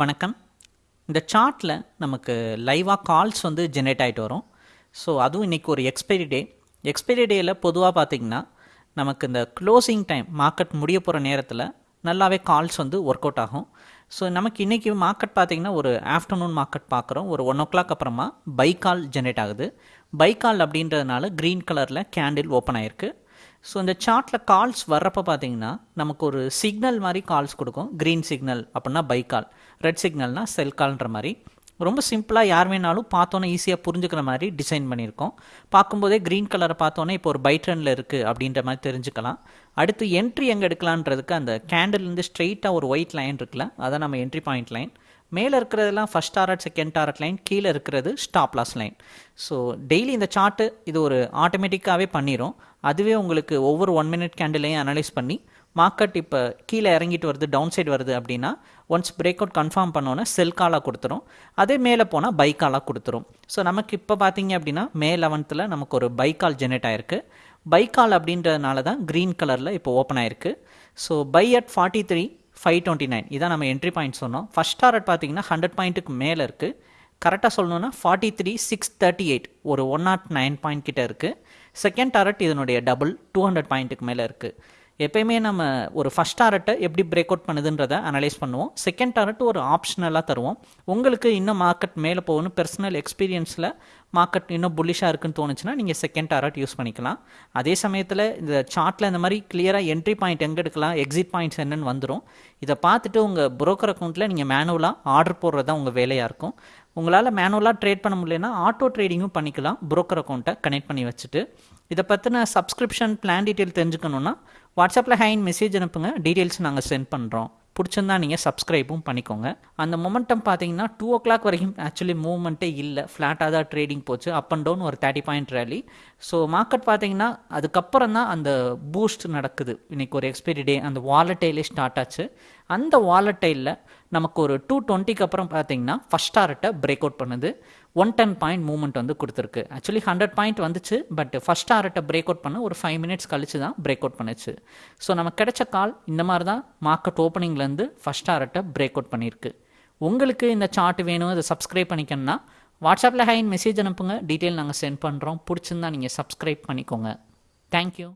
வணக்கம். இந்த சார்ட்டில் நமக்கு லைவாக கால்ஸ் வந்து ஜென்ரேட் ஆகிட்டு வரும். ஸோ அதுவும் இன்றைக்கி ஒரு எக்ஸ்பைரி டே எக்ஸ்பைரி டேயில் பொதுவாக பார்த்திங்கன்னா நமக்கு இந்த க்ளோசிங் டைம் மார்க்கெட் முடிய போகிற நேரத்தில் நல்லாவே கால்ஸ் வந்து ஒர்க் அவுட் ஆகும். ஸோ நமக்கு இன்றைக்கி மார்க்கெட் பார்த்திங்கன்னா ஒரு ஆஃப்டர்நூன் மார்க்கெட் பார்க்குறோம் ஒரு ஒன் ஓ கிளாக் அப்புறமா பை கால் ஜென்ரேட் ஆகுது. பை கால் அப்படின்றதுனால க்ரீன் கலரில் கேண்டில் ஓப்பன் ஆயிருக்கு. ஸோ இந்த சார்ட்டில் கால்ஸ் வர்றப்போ பார்த்தீங்கன்னா நமக்கு ஒரு சிக்னல் மாதிரி கால்ஸ் கொடுக்கும். க்ரீன் சிக்னல் அப்படின்னா பை கால் ரெட் சிக்னல்னால் செல் கால்ன்ற மாதிரி. ரொம்ப சிம்பிளாக யார் வேணாலும் பார்த்தோன்னே ஈஸியாக புரிஞ்சுக்கிற மாதிரி டிசைன் பண்ணியிருக்கோம். பார்க்கும்போதே க்ரீன் கலரை பார்த்தோன்னே இப்போ ஒரு பை ட்ரெண்டில் இருக்குது அப்படின்ற மாதிரி தெரிஞ்சுக்கலாம். அடுத்து என்ட்ரி எங்கே எடுக்கலான்றதுக்கு அந்த கேண்டில்லேருந்து ஸ்ட்ரெயிட்டாக ஒரு ஒயிட் லைன் இருக்குல்ல அதான் நம்ம என்ட்ரி பாயிண்ட் லைன் மேலே இருக்கிறதெல்லாம் first target second target line கீழே இருக்கிறது stop loss line so daily இந்த சார்ட்டு இது ஒரு ஆட்டோமேட்டிக்காகவே பண்ணிடும் அதுவே உங்களுக்கு ஒவ்வொரு ஒன் மினிட் கேண்டிலையும் அனலைஸ் பண்ணி மார்க்கெட் இப்போ கீழே இறங்கிட்டு வருது டவுன் சைடு வருது அப்படின்னா ஒன்ஸ் பிரேக் அவுட் கன்ஃபார்ம் பண்ணோன்னே செல் காலாக கொடுத்துரும். அதே மேலே போனால் பை காலாக கொடுத்துரும். ஸோ நமக்கு இப்போ பார்த்தீங்க அப்படின்னா மே லெவன்த்தில் நமக்கு ஒரு பை கால் ஜெனரேட் ஆயிருக்கு. பை கால் அப்படின்றதுனால தான் க்ரீன் கலரில் இப்போ ஓப்பன் ஆயிருக்கு. So buy at forty three five twenty nine இதான் நம்ம என்ட்ரி பாயிண்ட் சொன்னோம். ஃபஸ்ட் டாரட் பார்த்தீங்கன்னா ஹண்ட்ரட் பாயிண்ட்டுக்கு மேலே இருக்குது கரெக்டாக சொல்லணுன்னா forty three six thirty eight ஒரு ஒன் நாட் நைன் பாயிண்ட் கிட்ட இருக்குது செகண்ட் டாரட் இதனுடைய டபுள் டூ ஹண்ட்ரட் பாயிண்ட்டுக்கு மேலே இருக்குது எப்பயுமே நம்ம ஒரு ஃபஸ்ட் டாரட்டை எப்படி பிரேக் அவுட் பண்ணுதுன்றதை அனலைஸ் பண்ணுவோம். செகண்ட் டாரட் ஒரு ஆப்ஷனலாக தருவோம். உங்களுக்கு இன்னும் மார்க்கெட் மேலே போகணும். பர்சனல் எக்ஸ்பீரியன்ஸில் மார்க்கெட் இன்னும் புல்லிஷாக இருக்குன்னு தோணுச்சுன்னா நீங்கள் செகண்ட் டாரட் யூஸ் பண்ணிக்கலாம். அதே சமயத்தில் இந்த சார்ட்டில் இந்த மாதிரி கிளியராக என்ட்ரி பாயிண்ட் எங்கே எடுக்கலாம் எக்ஸிட் பாயிண்ட்ஸ் என்னென்னு வந்துடும் இதை பார்த்துட்டு உங்கள் புரோக்கர் அக்கௌண்ட்டில் நீங்கள் மேனுவலாக ஆர்டர் போடுறது தான் உங்கள் வேலையாக இருக்கும். உங்களால் மேனுவலாக ட்ரேட் பண்ண முடியலன்னா ஆட்டோ ட்ரேடிங்கும் பண்ணிக்கலாம். புரோக்கர் அக்கௌண்ட்டை கனெக்ட் பண்ணி வச்சுட்டு. இதை பற்றின சப்ஸ்கிரிப்ஷன் பிளான் டீட்டெயில் தெரிஞ்சுக்கணுன்னா வாட்ஸ்அப்பில் ஹைன் மெசேஜ் அனுப்புங்க. டீட்டெயில்ஸ் நாங்கள் சென்ட் பண்ணுறோம் பிடிச்சிருந்தா நீங்கள் சப்ஸ்கிரைபும் பண்ணிக்கோங்க. அந்த மொமெண்டம் பார்த்தீங்கன்னா டூ ஓ கிளாக் வரைக்கும் ஆக்சுவலி மூவ்மெண்ட்டே இல்லை. ஃப்ளாட்டாக தான் ட்ரேடிங் போச்சு. அப் அண்ட் டவுன் ஒரு thirty point rally so market பார்த்தீங்கன்னா அதுக்கப்புறம் தான் அந்த பூஸ்ட் நடக்குது. இன்றைக்கி ஒரு எக்ஸ்பைரி டே அந்த வாலட்டைலே ஸ்டார்ட் ஆச்சு. அந்த வாலட்டைலில் நமக்கு ஒரு டூ டுவெண்ட்டிக்கு அப்புறம் பார்த்தீங்கன்னா ஃபஸ்ட் டாரட்டை பிரேக் அவுட் பண்ணுது. ஒன் டென் பாயிண்ட் மூவ்மெண்ட் வந்து கொடுத்துருக்கு. ஆக்சுவலி ஹண்ட்ரட் பாயிண்ட் வந்துச்சு பட் ஃபஸ்ட் டாரட்டை பிரேக் அவுட் பண்ண ஒரு ஃபைவ் மினிட்ஸ் கழிச்சு தான் பிரேக் அவுட் பண்ணுச்சு. ஸோ நமக்கு கிடைச்ச கால் இந்த மாதிரி தான் மார்க்கெட் ஓப்பனிங்லேருந்து ஃபஸ்ட் டாரட்டை பிரேக் அவுட் பண்ணியிருக்கு. உங்களுக்கு இந்த சார்ட் வேணும் அதை சப்ஸ்கிரைப் பண்ணிக்கணும்னா வாட்ஸ்அப்பில் ஹைன் மெசேஜ் அனுப்புங்க. டீட்டெயில் நாங்கள் சென்ட் பண்ணுறோம் பிடிச்சிருந்தா நீங்கள் சப்ஸ்கிரைப் பண்ணிக்கோங்க. தேங்க்யூ